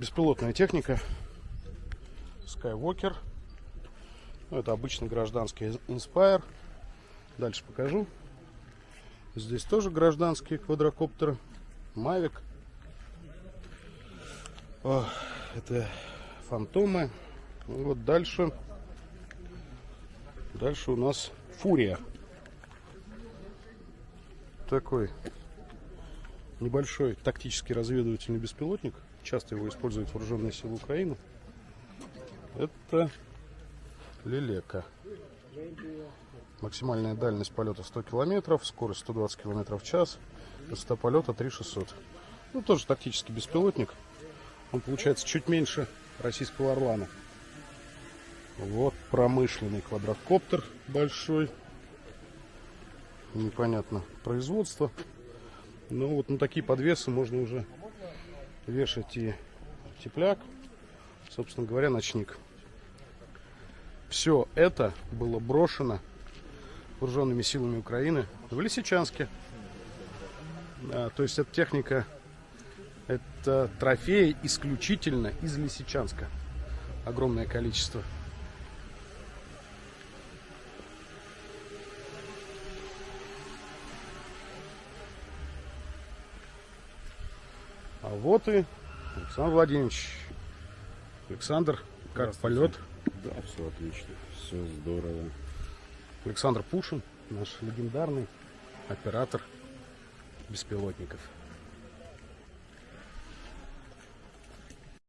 Беспилотная техника. Skywalker. Ну, это обычный гражданский Inspire. Дальше покажу. Здесь тоже гражданские квадрокоптеры. Mavic. О, это фантомы. Вот дальше. Дальше у нас Фурия. Такой небольшой тактический разведывательный беспилотник. Часто его используют вооруженные силы Украины. Это Лелека. Максимальная дальность полета 100 километров, скорость 120 километров в час, высота полета 3600. Ну, тоже тактический беспилотник. Он получается чуть меньше российского Орлана. Вот промышленный квадрокоптер большой. Непонятно производство. Но вот на такие подвесы можно уже вешать и тепляк, собственно говоря, ночник. Все это было брошено вооруженными силами Украины в Лисичанске. А, то есть эта техника, это трофеи исключительно из Лисичанска. Огромное количество. А вот и Александр Владимирович. Александр, как полет? Да, все отлично, все здорово. Александр Пушин, наш легендарный оператор беспилотников.